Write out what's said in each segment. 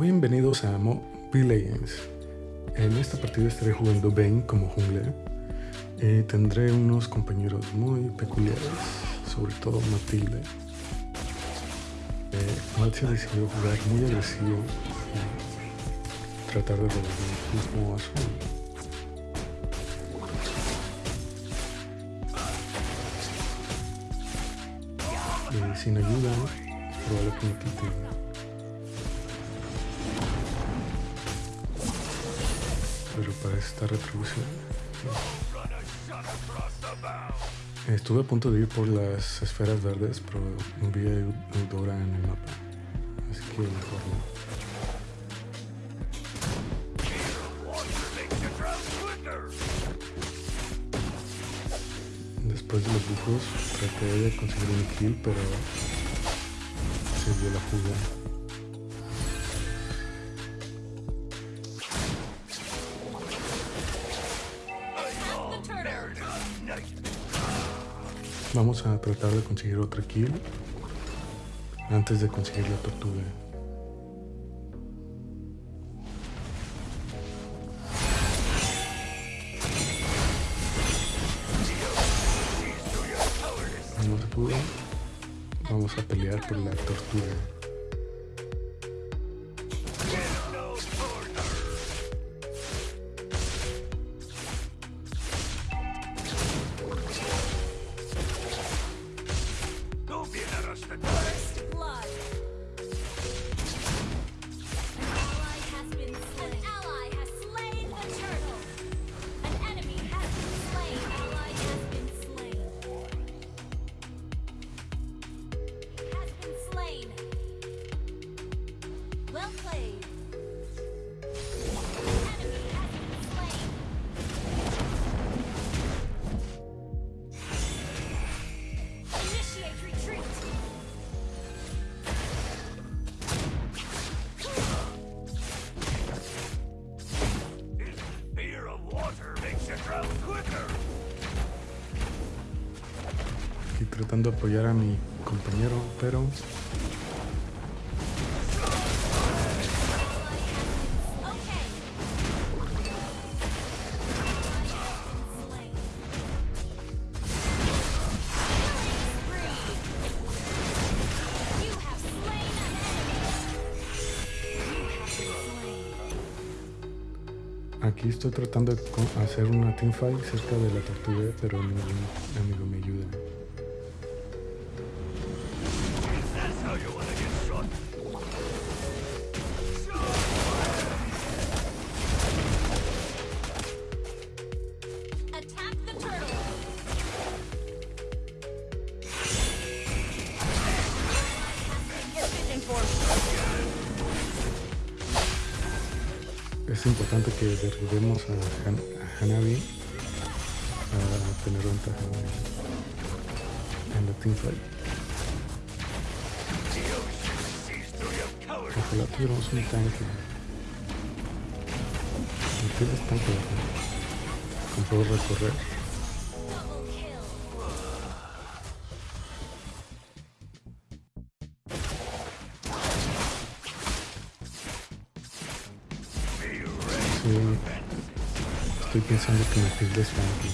Bienvenidos a Mobile Legends. En esta partida estaré jugando Bane como jungla y tendré unos compañeros muy peculiares, sobre todo Matilde. Eh, Matt decidió jugar muy agresivo y tratar de robar el mismo azul. Y sin ayuda, es probable esta retribución. Estuve a punto de ir por las esferas verdes, pero vi a Eudora en el mapa. Así que mejor no. Después de los bufos traté de conseguir un kill, pero se dio la fuga. Vamos a tratar de conseguir otra kill antes de conseguir la tortuga. No se pudo. Vamos a pelear por la tortuga. De apoyar a mi compañero, pero... Aquí estoy tratando de hacer una teamfight cerca de la tortuga, pero ningún amigo me ayuda. Es importante que derribemos a, Han a Hanabi para tener ventaja en la teamfight. Ojalá tuviéramos un tanque. ¿Qué es tanque? Con puedo recorrer. Pensando que me tilde Spanky.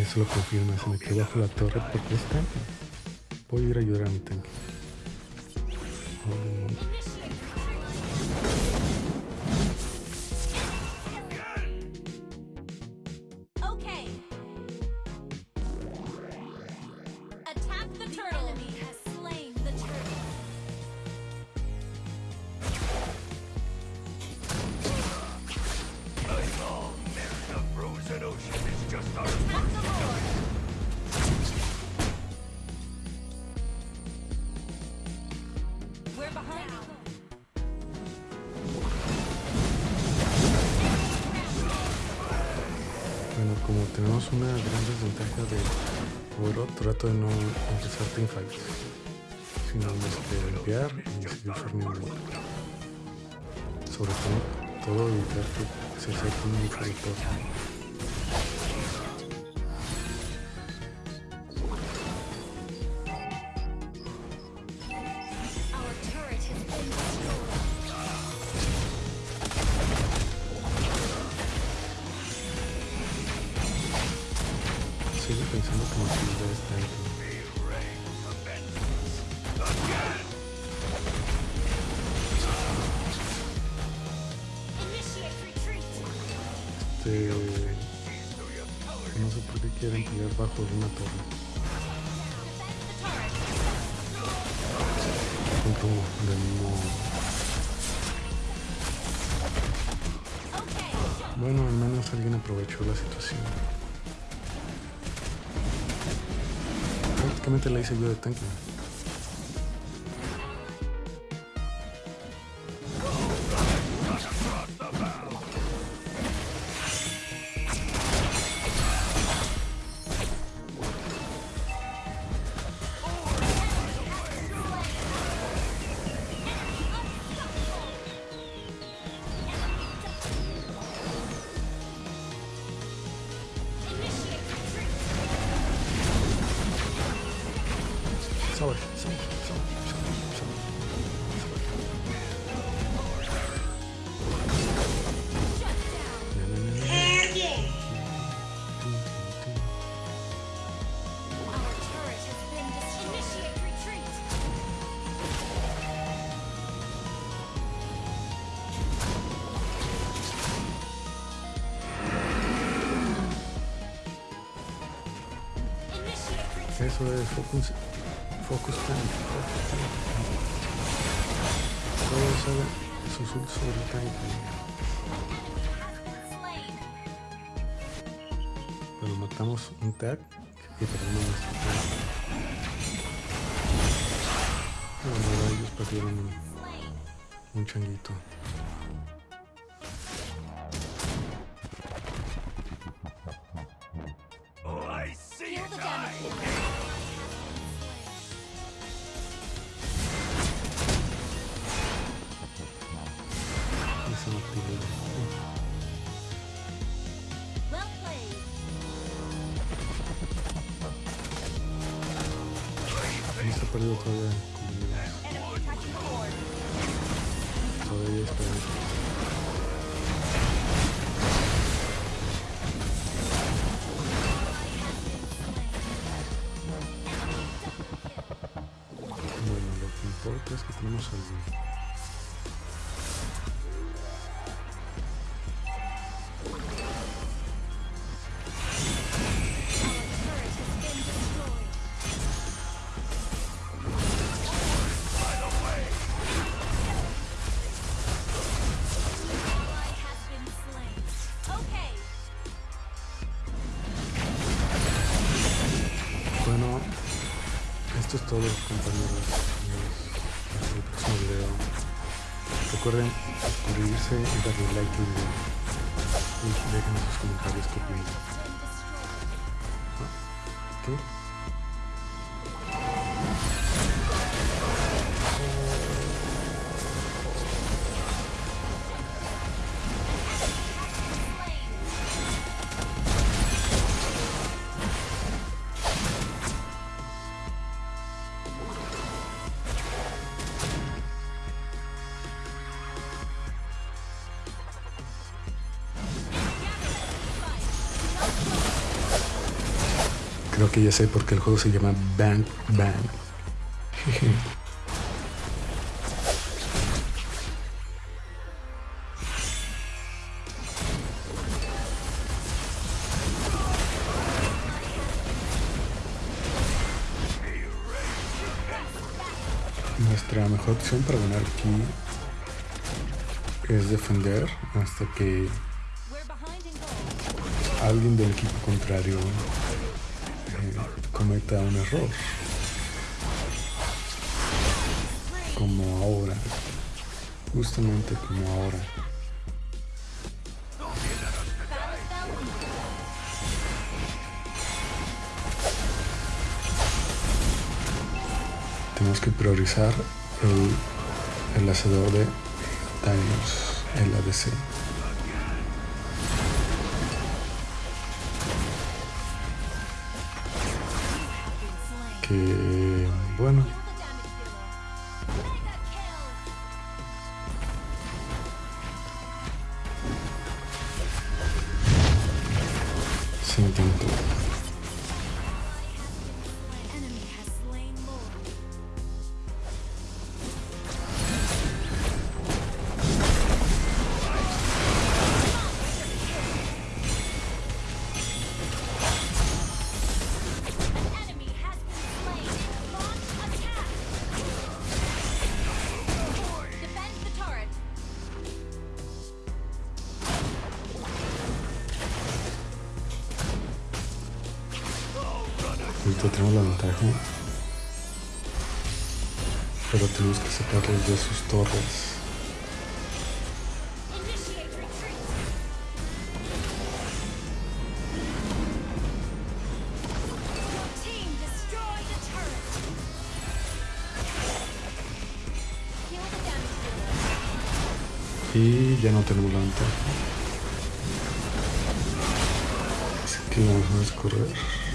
Eso lo confirma, se me quedó bajo la torre porque es tanque. Voy a ir a ayudar a mi tanque. Bueno, desventaja de oro, trato de no empezar teamfights, sino de limpiar y seguir farmeando. Sobre todo, todo evitar que se acerquen mucho de Este, no sé por qué quieren pelear bajo de una torre. Bueno, al menos alguien aprovechó la situación. Prácticamente la hice yo de tanque. Focus, focus tank, focus sale sus ult sobre. Slain. Pero matamos un tag y perdemos nuestro tanque. Bueno, ellos perdieron un, un changuito. Perdido todavía. Todavía esperanza. Bueno, lo que importa es que tenemos al Recuerden suscribirse y darle like. Y dejen en sus comentarios qué opinan. Creo que ya sé por qué el juego se llama Bang Bang. Jeje. Nuestra mejor opción para ganar aquí es defender hasta que alguien del equipo contrario cometa un error. Como ahora. Justamente como ahora. Tenemos que priorizar el, el hacedor de daños, el ADC. Bueno, Ahorita tenemos la ventaja. Pero tenemos que sacarlos de sus torres. Y ya no tenemos la ventaja. Así que vamos a correr.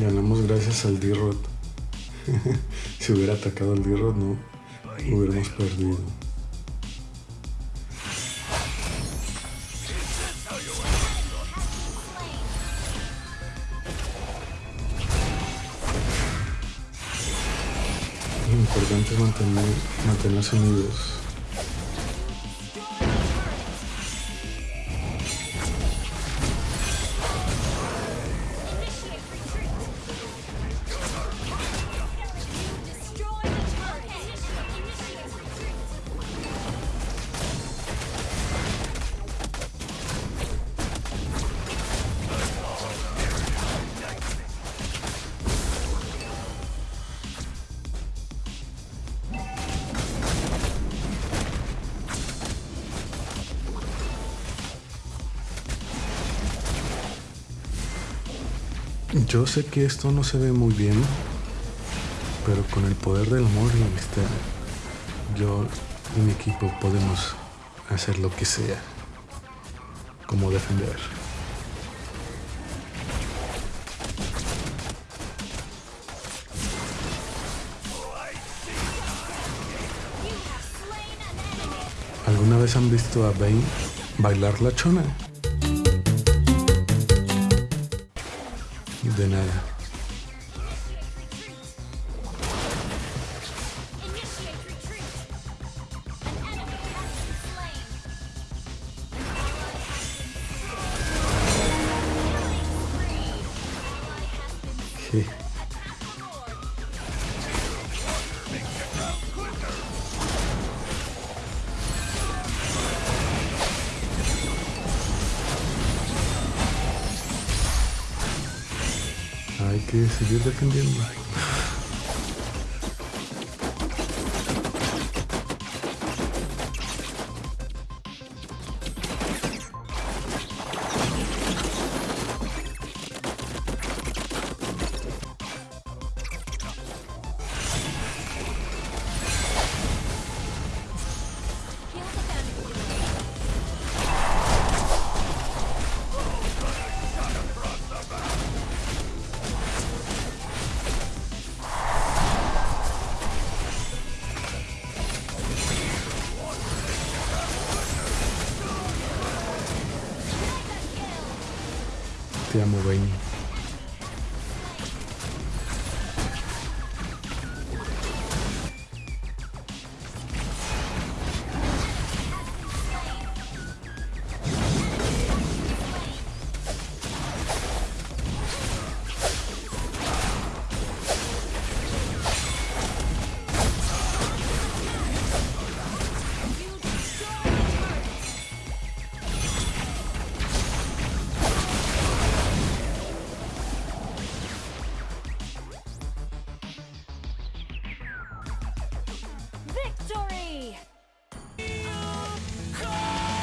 Ganamos gracias al D-Rod. si hubiera atacado al D-Rod, no hubiéramos perdido. Lo importante es mantener, mantenerse unidos. Yo sé que esto no se ve muy bien, pero con el poder del amor y la amistad, yo y mi equipo podemos hacer lo que sea, como defender. ¿Alguna vez han visto a Bane bailar la chona? De nada. Que seguir defendiendo. Amo, Bane.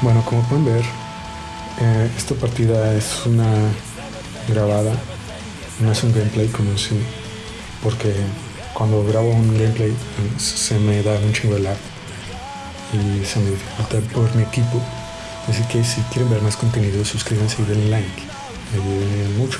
Bueno, como pueden ver, eh, esta partida es una grabada, no es un gameplay como en sí, porque cuando grabo un gameplay se me da un chingo de lag y se me dificulta por mi equipo. Así que si quieren ver más contenido, suscríbanse y denle like, me ayudarían mucho.